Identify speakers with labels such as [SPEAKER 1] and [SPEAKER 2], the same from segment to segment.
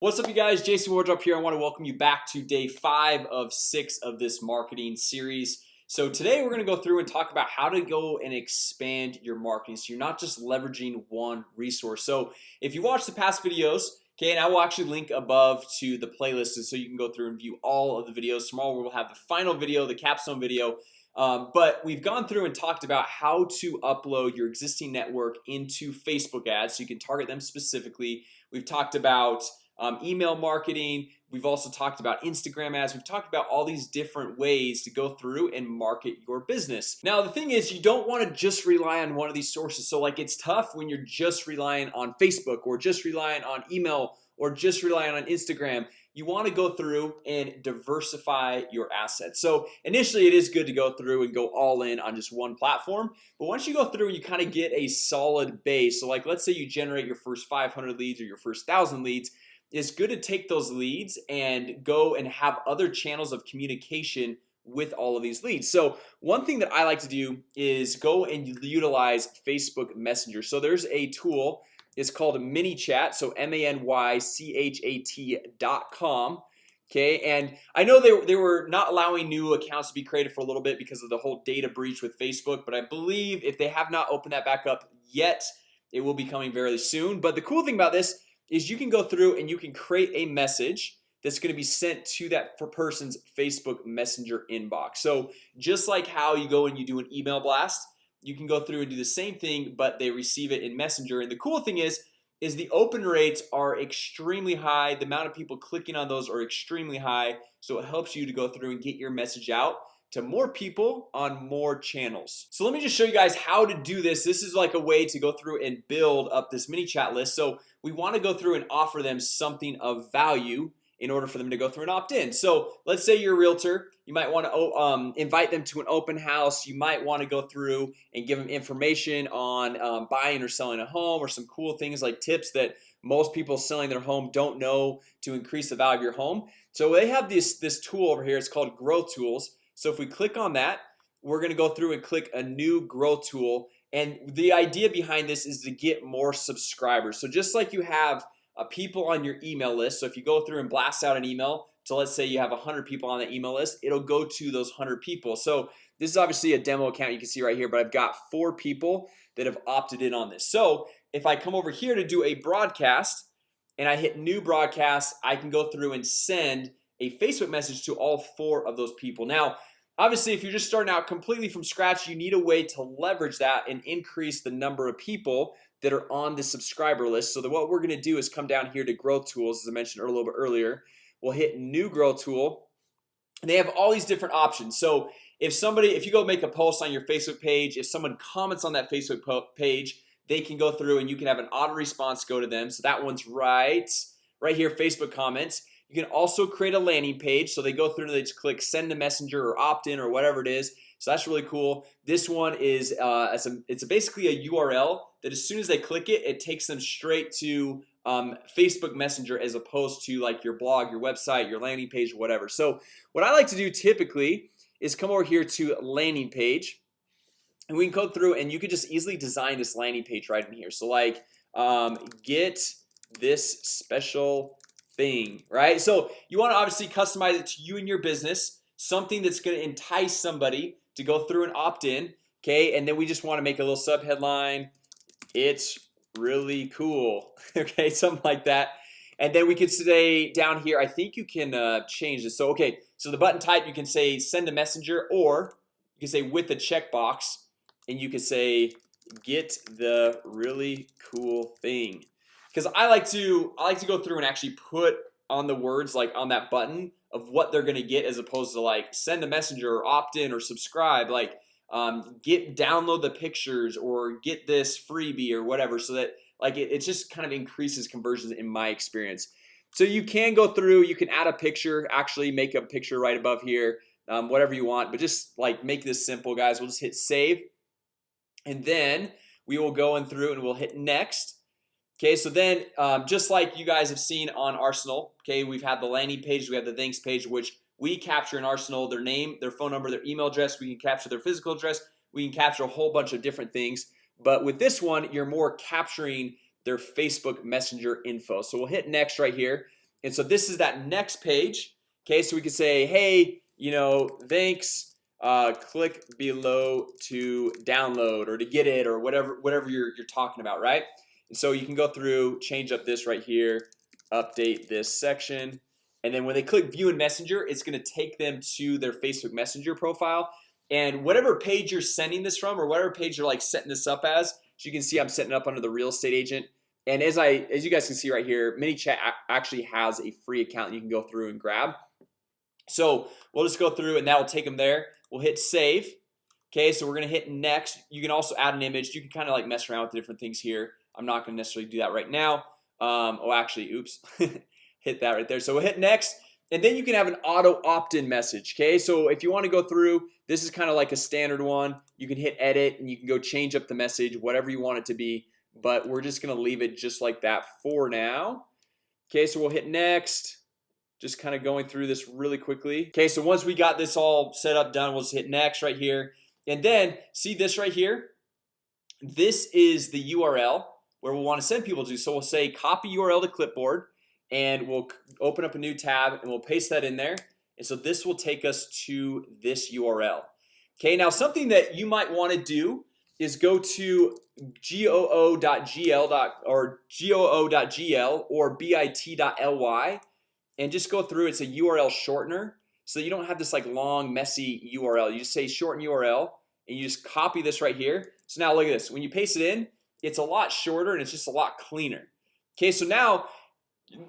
[SPEAKER 1] What's up you guys? Jason Wardrop here. I want to welcome you back to day five of six of this marketing series. So today we're gonna go through and talk about how to go and expand your marketing. So you're not just leveraging one resource. So if you watch the past videos Okay, and I will actually link above to the playlist so you can go through and view all of the videos. Tomorrow We'll have the final video the capstone video. Um, but we've gone through and talked about how to upload your existing network into Facebook ads so you can target them specifically. We've talked about um, email marketing. We've also talked about Instagram ads. We've talked about all these different ways to go through and market your business. Now the thing is you don't want to just rely on one of these sources. So like it's tough when you're just relying on Facebook or just relying on email or just relying on Instagram. You want to go through and diversify your assets. So initially it is good to go through and go all in on just one platform. But once you go through and you kind of get a solid base. So like let's say you generate your first 500 leads or your first thousand leads it's good to take those leads and go and have other channels of communication with all of these leads. So one thing that I like to do is go and utilize Facebook Messenger. So there's a tool it's called a ManyChat so m-a-n-y-c-h-a-t dot com Okay, and I know they, they were not allowing new accounts to be created for a little bit because of the whole data breach with Facebook But I believe if they have not opened that back up yet It will be coming very soon. But the cool thing about this is you can go through and you can create a message that's going to be sent to that person's Facebook Messenger inbox. So just like how you go and you do an email blast you can go through and do the same thing But they receive it in Messenger. And the cool thing is is the open rates are extremely high. The amount of people clicking on those are extremely high. So it helps you to go through and get your message out to more people on more channels. So let me just show you guys how to do this. This is like a way to go through and build up this ManyChat list. So we want to go through and offer them something of value in order for them to go through and opt-in So let's say you're a realtor. You might want to um, invite them to an open house. You might want to go through and give them information on um, buying or selling a home or some cool things like tips that most people selling their home don't know to increase the value of your home. So they have this this tool over here. It's called growth tools So if we click on that we're gonna go through and click a new grow tool. And the idea behind this is to get more subscribers. So just like you have uh, people on your email list So if you go through and blast out an email So let's say you have a hundred people on the email list It'll go to those hundred people. So this is obviously a demo account you can see right here But I've got four people that have opted in on this. So if I come over here to do a broadcast and I hit new broadcast I can go through and send a Facebook message to all four of those people. Now Obviously if you're just starting out completely from scratch you need a way to leverage that and increase the number of people that are on the subscriber list. So that what we're gonna do is come down here to growth tools as I mentioned a little bit earlier. We'll hit new growth tool. And they have all these different options. So if somebody if you go make a post on your Facebook page if someone comments on that Facebook page they can go through and you can have an auto response go to them. So that one's right right here Facebook comments you can also create a landing page. So they go through and they just click send a messenger or opt-in or whatever it is. So that's really cool. This one is uh, it's, a, it's a basically a URL that as soon as they click it it takes them straight to um, Facebook Messenger as opposed to like your blog your website your landing page whatever. So what I like to do typically is come over here to landing page. And we can go through and you could just easily design this landing page right in here. So like um, get this special thing right? So you want to obviously customize it to you and your business something that's going to entice somebody to go through and opt in Okay, and then we just want to make a little sub headline It's really cool Okay, something like that. And then we could say down here I think you can uh, change this. So okay So the button type you can say send a messenger or you can say with the checkbox and you can say get the really cool thing because I like to I like to go through and actually put on the words like on that button of what they're gonna get as opposed to like send a messenger or opt in or subscribe like um, get download the pictures or get this freebie or whatever so that like it, it just kind of increases conversions in my experience. So you can go through you can add a picture actually make a picture right above here um, whatever you want but just like make this simple guys. We'll just hit save and then we will go in through and we'll hit next Okay, so then um, just like you guys have seen on Arsenal Okay, we've had the landing page we have the thanks page which we capture in Arsenal their name their phone number their email address we can capture their physical address we can capture a whole bunch of different things. But with this one you're more capturing their Facebook Messenger info. So we'll hit next right here. And so this is that next page Okay, so we can say hey, you know, thanks uh, click below to download or to get it or whatever whatever you're, you're talking about right so you can go through change up this right here update this section. And then when they click view in messenger it's going to take them to their Facebook Messenger profile. And whatever page you're sending this from or whatever page you're like setting this up as so you can see I'm setting up under the real estate agent. And as I as you guys can see right here ManyChat actually has a free account you can go through and grab. So we'll just go through and that will take them there. We'll hit save. Okay, so we're gonna hit next. You can also add an image. You can kind of like mess around with the different things here I'm not gonna necessarily do that right now. Um, Oh, actually oops hit that right there. So we'll hit next and then you can have an auto opt-in message Okay, so if you want to go through this is kind of like a standard one. You can hit edit and you can go change up the message whatever you want it to be But we're just gonna leave it just like that for now. Okay, so we'll hit next. Just kind of going through this really quickly. Okay, so once we got this all set up done We'll just hit next right here. And then see this right here? This is the URL where we'll want to send people to. So we'll say copy URL to clipboard and we'll open up a new tab and we'll paste that in there. And so this will take us to this URL Okay now something that you might want to do is go to goo.gl or goo.gl or bit.ly and just go through it's a URL shortener. So you don't have this like long messy URL you just say shorten URL and you just copy this right here. So now look at this. When you paste it in it's a lot shorter and it's just a lot cleaner. Okay, so now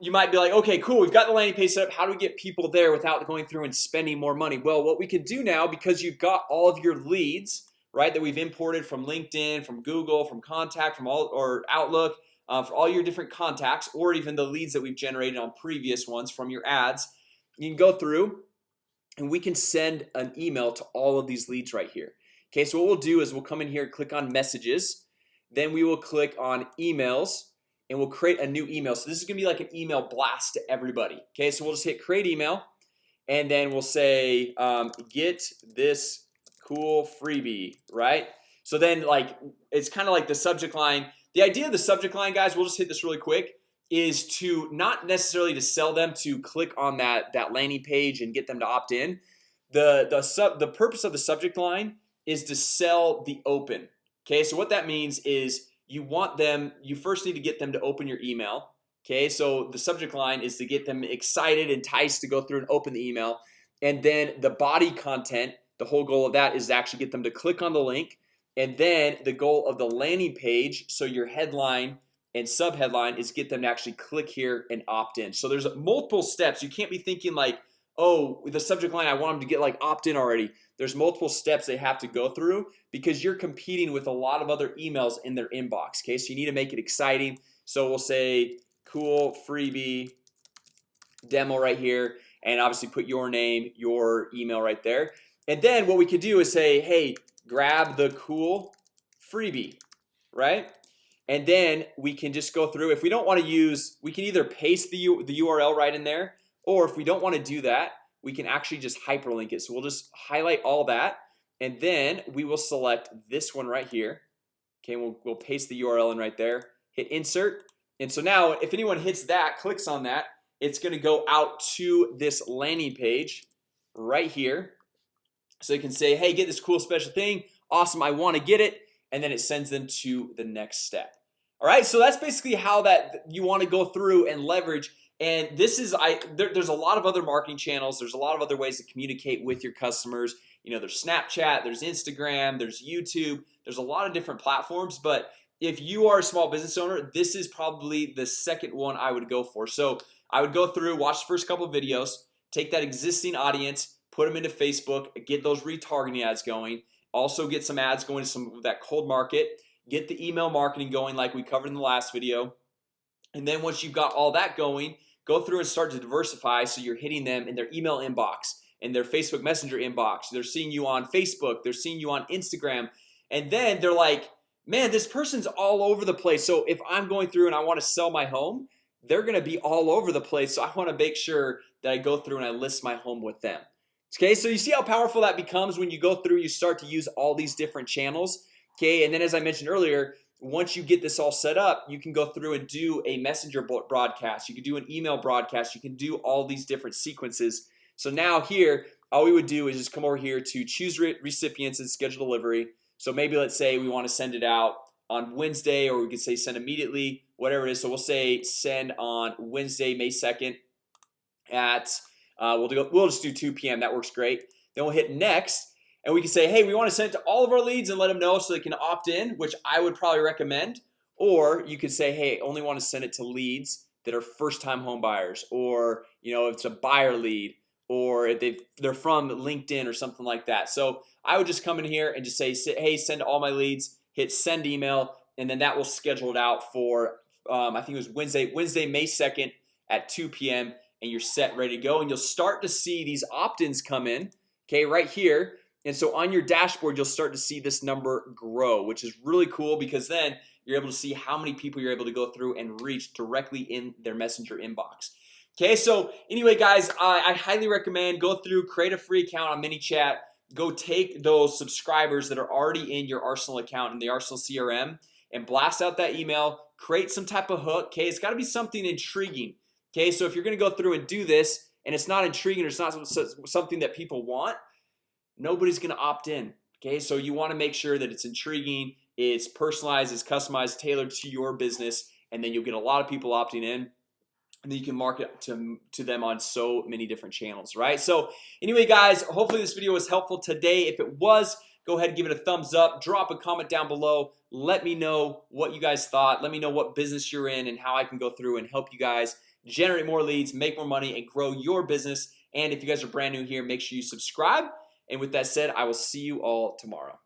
[SPEAKER 1] you might be like okay cool we've got the landing page set up. How do we get people there without going through and spending more money? Well what we can do now because you've got all of your leads right that we've imported from LinkedIn from Google from contact from all or Outlook uh, for all your different contacts or even the leads that we've generated on previous ones from your ads you can go through and we can send an email to all of these leads right here. Okay, so what we'll do is we'll come in here click on messages then we will click on emails and we'll create a new email. So this is gonna be like an email blast to everybody Okay, so we'll just hit create email and then we'll say um, get this cool freebie right? So then like it's kind of like the subject line. The idea of the subject line guys we'll just hit this really quick is to not necessarily to sell them to click on that that landing page and get them to opt in. The the sub the purpose of the subject line is to sell the open Okay, so what that means is you want them you first need to get them to open your email. Okay, so the subject line is to get them excited enticed to go through and open the email. And then the body content the whole goal of that is to actually get them to click on the link. And then the goal of the landing page so your headline and subheadline is get them to actually click here and opt in. So there's multiple steps. You can't be thinking like oh with the subject line I want them to get like opt-in already. There's multiple steps they have to go through because you're competing with a lot of other emails in their inbox Okay, so you need to make it exciting. So we'll say cool freebie Demo right here and obviously put your name your email right there. And then what we could do is say hey grab the cool freebie right? And then we can just go through. If we don't want to use we can either paste the, the URL right in there or if we don't want to do that we can actually just hyperlink it. So we'll just highlight all that and then we will select this one right here. Okay, we'll, we'll paste the URL in right there hit insert. And so now if anyone hits that clicks on that it's gonna go out to this landing page right here. So you can say hey get this cool special thing. Awesome I want to get it. And then it sends them to the next step. All right so that's basically how that you want to go through and leverage and this is I there, there's a lot of other marketing channels. There's a lot of other ways to communicate with your customers. You know, there's Snapchat there's Instagram there's YouTube. There's a lot of different platforms But if you are a small business owner, this is probably the second one I would go for. So I would go through watch the first couple of videos take that existing audience put them into Facebook get those retargeting ads going. Also get some ads going to some that cold market. Get the email marketing going like we covered in the last video. And then once you've got all that going go through and start to diversify so you're hitting them in their email inbox and their Facebook Messenger inbox. They're seeing you on Facebook. They're seeing you on Instagram. And then they're like man this person's all over the place. So if I'm going through and I want to sell my home they're gonna be all over the place. So I want to make sure that I go through and I list my home with them. Okay, so you see how powerful that becomes when you go through you start to use all these different channels? Okay, and then as I mentioned earlier once you get this all set up you can go through and do a messenger broadcast. You can do an email broadcast. You can do all these different sequences. So now here all we would do is just come over here to choose re recipients and schedule delivery. So maybe let's say we want to send it out on Wednesday or we could say send immediately whatever it is. So we'll say send on Wednesday May 2nd at uh, we'll do we'll just do 2 p.m. that works great. Then we'll hit next and we can say hey we want to send it to all of our leads and let them know so they can opt in which I would probably recommend. Or you could say hey only want to send it to leads that are first-time home buyers or you know it's a buyer lead or if they they're from LinkedIn or something like that. So I would just come in here and just say hey send all my leads hit send email and then that will schedule it out for um, I think it was Wednesday Wednesday May 2nd at 2 p.m. and you're set ready to go. And you'll start to see these opt-ins come in Okay right here and so on your dashboard you'll start to see this number grow which is really cool because then you're able to see how many people you're able to go through and reach directly in their messenger inbox. Okay, so anyway guys, I, I highly recommend go through create a free account on ManyChat Go take those subscribers that are already in your Arsenal account in the Arsenal CRM and blast out that email. Create some type of hook Okay, it's got to be something intriguing Okay, so if you're gonna go through and do this and it's not intriguing or it's not something that people want nobody's gonna opt in okay? So you want to make sure that it's intriguing it's personalized it's customized tailored to your business and then you'll get a lot of people opting in and then you can market to to them on so many different channels right? So anyway guys hopefully this video was helpful today. If it was go ahead and give it a thumbs up. Drop a comment down below. Let me know what you guys thought. Let me know what business you're in and how I can go through and help you guys generate more leads make more money and grow your business. And if you guys are brand new here make sure you subscribe and with that said I will see you all tomorrow